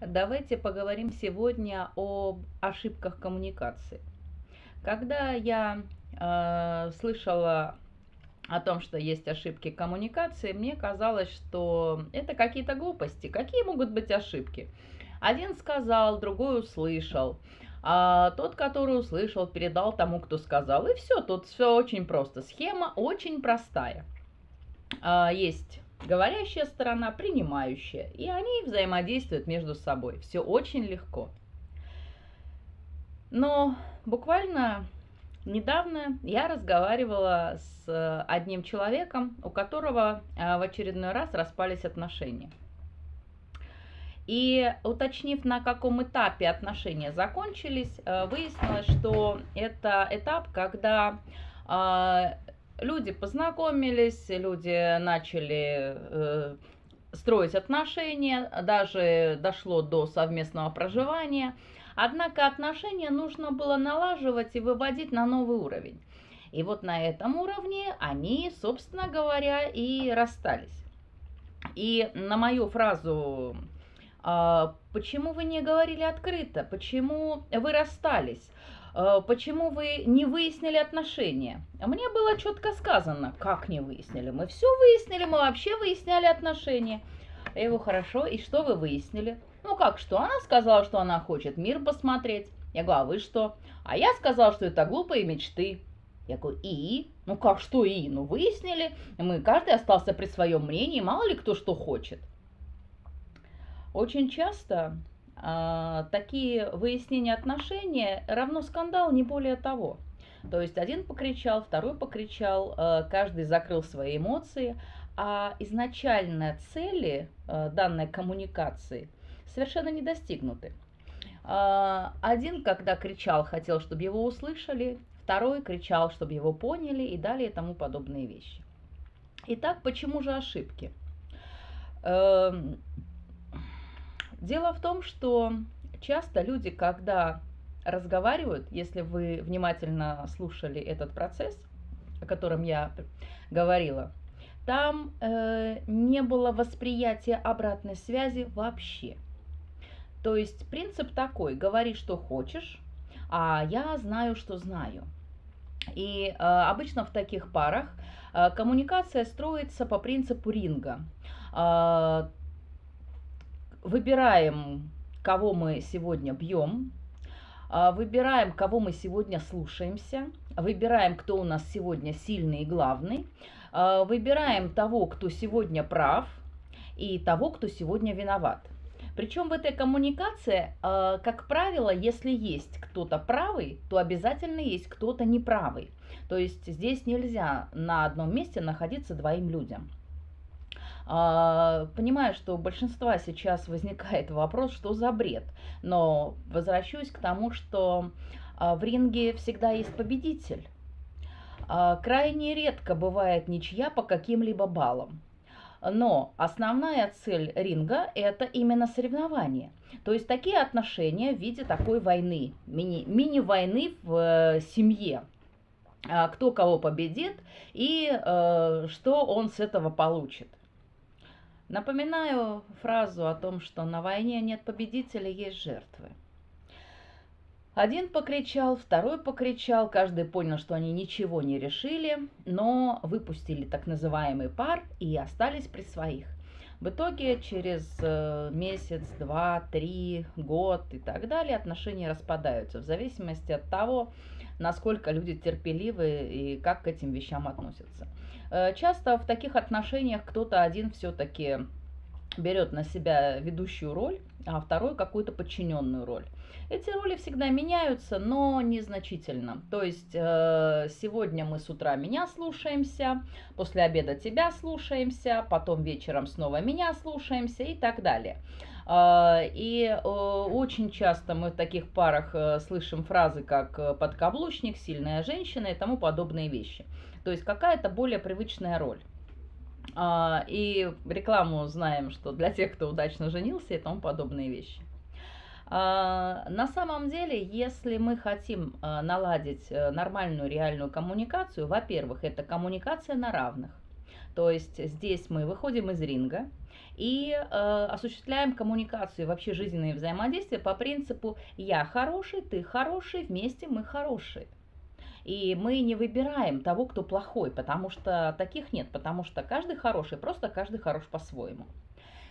Давайте поговорим сегодня об ошибках коммуникации. Когда я э, слышала о том, что есть ошибки коммуникации, мне казалось, что это какие-то глупости. Какие могут быть ошибки? Один сказал, другой услышал. А тот, который услышал, передал тому, кто сказал. И все, тут все очень просто. Схема очень простая. А, есть говорящая сторона, принимающая. И они взаимодействуют между собой. Все очень легко. Но буквально недавно я разговаривала с одним человеком, у которого а, в очередной раз распались отношения. И уточнив, на каком этапе отношения закончились, а, выяснилось, что это этап, когда люди познакомились, люди начали э, строить отношения, даже дошло до совместного проживания. Однако отношения нужно было налаживать и выводить на новый уровень. И вот на этом уровне они, собственно говоря, и расстались. И на мою фразу «А «Почему вы не говорили открыто? Почему вы расстались?» Э, почему вы не выяснили отношения? Мне было четко сказано, как не выяснили. Мы все выяснили, мы вообще выясняли отношения. Я говорю, хорошо, и что вы выяснили? Ну как что? Она сказала, что она хочет мир посмотреть. Я говорю, а вы что? А я сказал, что это глупые мечты. Я говорю, и? Ну как, что и? Ну выяснили, мы каждый остался при своем мнении, мало ли кто что хочет. Очень часто такие выяснения отношений равно скандал, не более того. То есть один покричал, второй покричал, э, каждый закрыл свои эмоции, а изначальные цели э, данной коммуникации совершенно не достигнуты. А, один, когда кричал, хотел, чтобы его услышали, второй кричал, чтобы его поняли и далее тому подобные вещи. Итак, почему же ошибки? Дело в том, что часто люди, когда разговаривают, если вы внимательно слушали этот процесс, о котором я говорила, там э, не было восприятия обратной связи вообще. То есть принцип такой, говори, что хочешь, а я знаю, что знаю. И э, обычно в таких парах э, коммуникация строится по принципу ринга. Э, выбираем, кого мы сегодня бьем, а, выбираем, кого мы сегодня слушаемся, выбираем, кто у нас сегодня сильный и главный, а, выбираем того, кто сегодня прав, и того, кто сегодня виноват. Причем в этой коммуникации, а, как правило, если есть кто-то правый, то обязательно есть кто-то неправый. То есть здесь нельзя на одном месте находиться двоим людям. А, понимаю, что у большинства сейчас возникает вопрос, что за бред. Но возвращусь к тому, что а, в ринге всегда есть победитель. А, крайне редко бывает ничья по каким-либо баллам. Но основная цель ринга – это именно соревнование. То есть такие отношения в виде такой войны, мини, мини-войны в э, семье. Кто кого победит и э, что он с этого получит. Напоминаю фразу о том, что на войне нет победителя, есть жертвы. Один покричал, второй покричал, каждый понял, что они ничего не решили, но выпустили так называемый пар и остались при своих. В итоге через э, месяц, два, три, год и так далее отношения распадаются в зависимости от того, насколько люди терпеливы и как к этим вещам относятся. Э, часто в таких отношениях кто-то один все-таки берет на себя ведущую роль, а второй какую-то подчиненную роль. Эти роли всегда меняются, но незначительно. То есть э, сегодня мы с утра меня слушаемся, после обеда тебя слушаемся, потом вечером снова меня слушаемся и так далее. Э, и очень часто мы в таких парах слышим фразы, как подкаблучник, сильная женщина и тому подобные вещи. То есть какая-то более привычная роль. А, и рекламу знаем, что для тех, кто удачно женился и тому подобные вещи. А, на самом деле, если мы хотим а, наладить э, нормальную реальную коммуникацию, во-первых, это коммуникация на равных. То есть здесь мы выходим из ринга и э, осуществляем коммуникацию, вообще жизненные взаимодействия по принципу «я хороший, ты хороший, вместе мы хорошие». И мы не выбираем того, кто плохой, потому что таких нет, потому что каждый хороший, просто каждый хорош по-своему.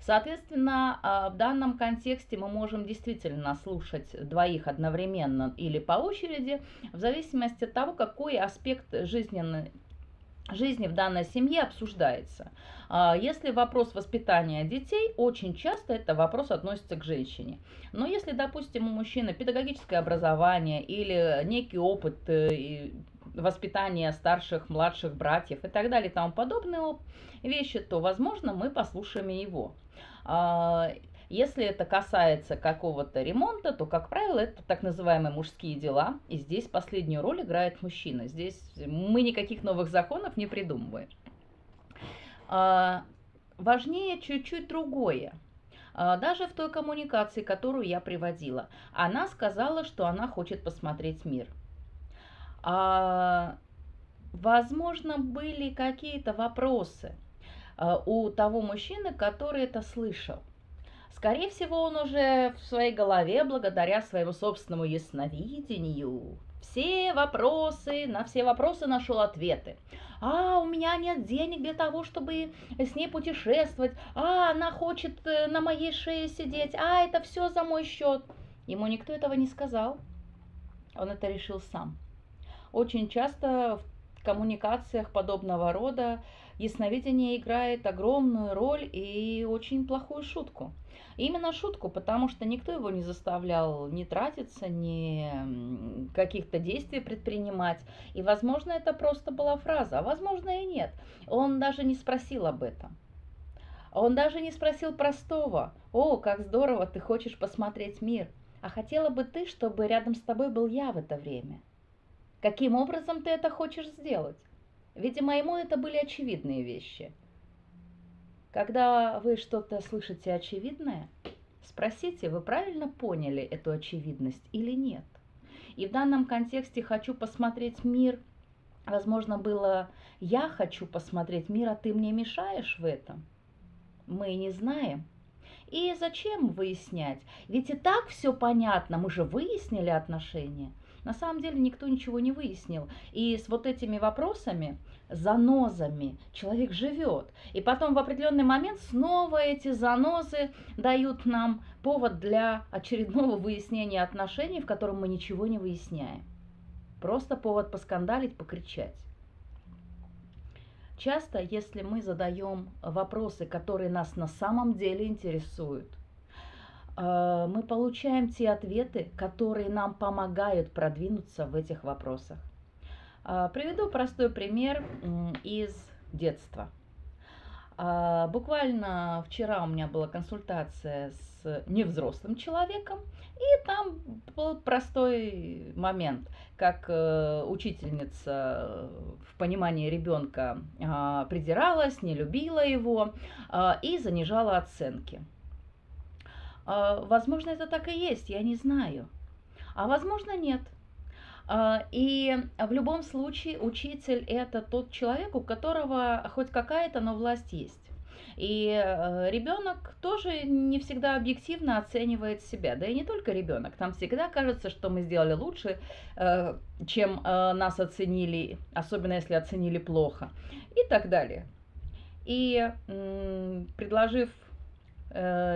Соответственно, а, в данном контексте мы можем действительно слушать двоих одновременно или по очереди, в зависимости от того, какой аспект жизненной жизни в данной семье обсуждается. А, если вопрос воспитания детей, очень часто это вопрос относится к женщине. Но если, допустим, у мужчины педагогическое образование или некий опыт э, воспитания старших, младших братьев и так далее и тому подобные вещи, то, возможно, мы послушаем его. Если это касается какого-то ремонта, то, как правило, это так называемые мужские дела. И здесь последнюю роль играет мужчина. Здесь мы никаких новых законов не придумываем. А, важнее чуть-чуть другое. А, даже в той коммуникации, которую я приводила, она сказала, что она хочет посмотреть мир. А, возможно, были какие-то вопросы а, у того мужчины, который это слышал. Скорее всего, он уже в своей голове, благодаря своему собственному ясновидению, все вопросы, на все вопросы нашел ответы. А, у меня нет денег для того, чтобы с ней путешествовать. А, она хочет э, на моей шее сидеть. А, это все за мой счет. Ему никто этого не сказал. Он это решил сам. Очень часто в коммуникациях подобного рода ясновидение играет огромную роль и очень плохую шутку. Именно шутку, потому что никто его не заставлял не тратиться, ни каких-то действий предпринимать. И, возможно, это просто была фраза, а возможно и нет. Он даже не спросил об этом. Он даже не спросил простого. «О, как здорово, ты хочешь посмотреть мир!» А хотела бы ты, чтобы рядом с тобой был я в это время? Каким образом ты это хочешь сделать? Видимо, ему это были очевидные вещи – когда вы что-то слышите очевидное, спросите, вы правильно поняли эту очевидность или нет. И в данном контексте хочу посмотреть мир. Возможно, было «я хочу посмотреть мир, а ты мне мешаешь в этом». Мы не знаем. И зачем выяснять? Ведь и так все понятно, мы же выяснили отношения – на самом деле никто ничего не выяснил. И с вот этими вопросами, занозами человек живет. И потом в определенный момент снова эти занозы дают нам повод для очередного выяснения отношений, в котором мы ничего не выясняем. Просто повод поскандалить, покричать. Часто, если мы задаем вопросы, которые нас на самом деле интересуют – мы получаем те ответы, которые нам помогают продвинуться в этих вопросах. Э, приведу простой пример из детства. Э, буквально вчера у меня была консультация с невзрослым человеком, и там был простой момент, как учительница в понимании ребенка придиралась, не любила его и занижала оценки. А, возможно, это так и есть, я не знаю. А возможно, нет. А, и в любом случае учитель это тот человек, у которого хоть какая-то, но власть есть. И э, ребенок тоже не всегда объективно оценивает себя. Да и не только ребенок. Там всегда кажется, что мы сделали лучше, э, чем э, нас оценили, особенно если оценили плохо. И так далее. И предложив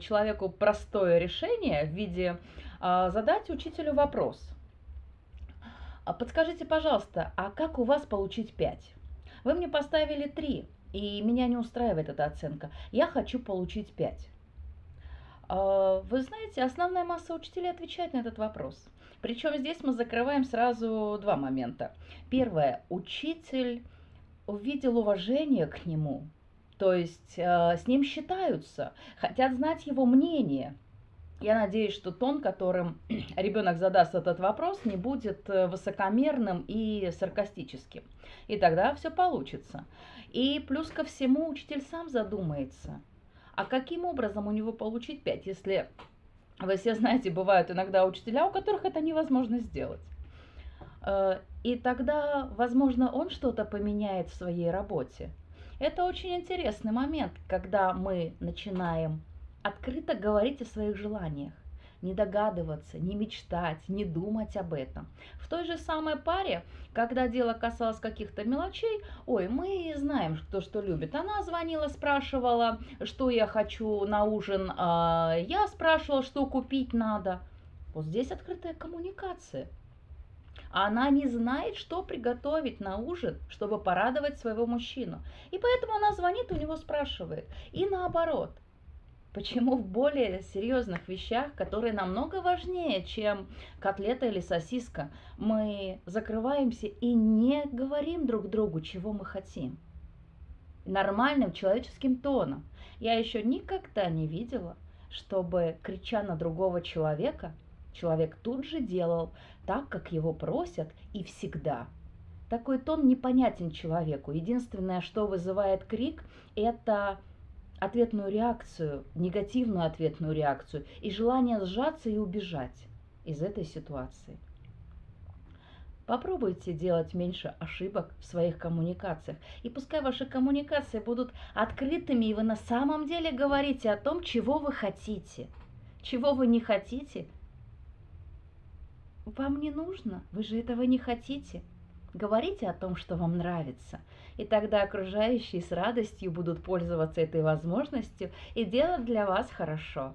человеку простое решение в виде э, задать учителю вопрос. А подскажите, пожалуйста, а как у вас получить 5? Вы мне поставили 3, и меня не устраивает эта оценка. Я хочу получить 5. А, вы знаете, основная масса учителей отвечает на этот вопрос. Причем здесь мы закрываем сразу два момента. Первое. Учитель увидел уважение к нему, то есть э, с ним считаются, хотят знать его мнение. Я надеюсь, что тон, которым ребенок задаст этот вопрос, не будет э, высокомерным и саркастическим. И тогда все получится. И плюс ко всему учитель сам задумается, а каким образом у него получить 5, если вы все знаете, бывают иногда учителя, у которых это невозможно сделать. Э, и тогда, возможно, он что-то поменяет в своей работе – Это очень интересный момент, когда мы начинаем открыто говорить о своих желаниях не догадываться, не мечтать, не думать об этом. В той же самой паре, когда дело касалось каких-то мелочей, ой, мы знаем, кто что любит. Она звонила, спрашивала, что я хочу на ужин, а я спрашивала, что купить надо. Вот здесь открытая коммуникация. Она не знает, что приготовить на ужин, чтобы порадовать своего мужчину. И поэтому она звонит, у него спрашивает. И наоборот. Почему в более серьезных вещах, которые намного важнее, чем котлета или сосиска, мы закрываемся и не говорим друг другу, чего мы хотим? Нормальным человеческим тоном. Я еще никогда не видела, чтобы, крича на другого человека, человек тут же делал так, как его просят и всегда. Такой тон непонятен человеку. Единственное, что вызывает крик, это ответную реакцию, негативную ответную реакцию и желание сжаться и убежать из этой ситуации. Попробуйте делать меньше ошибок в своих коммуникациях. И пускай ваши коммуникации будут открытыми, и вы на самом деле говорите о том, чего вы хотите. Чего вы не хотите, вам не нужно, вы же этого не хотите. Говорите о том, что вам нравится, и тогда окружающие с радостью будут пользоваться этой возможностью и делать для вас хорошо.